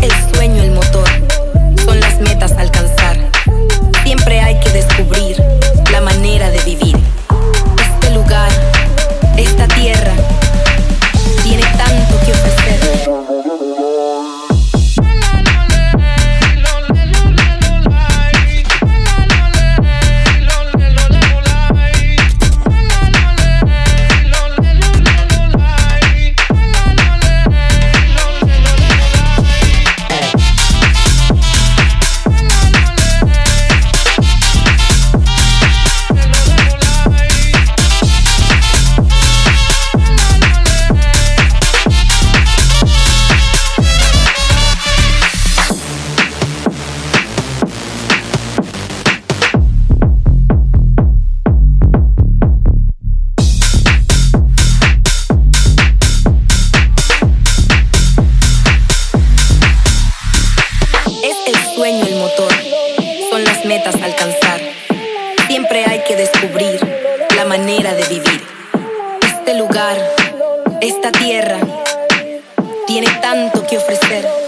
It's metas a alcanzar. Siempre hay que descubrir la manera de vivir. Este lugar, esta tierra, tiene tanto que ofrecer.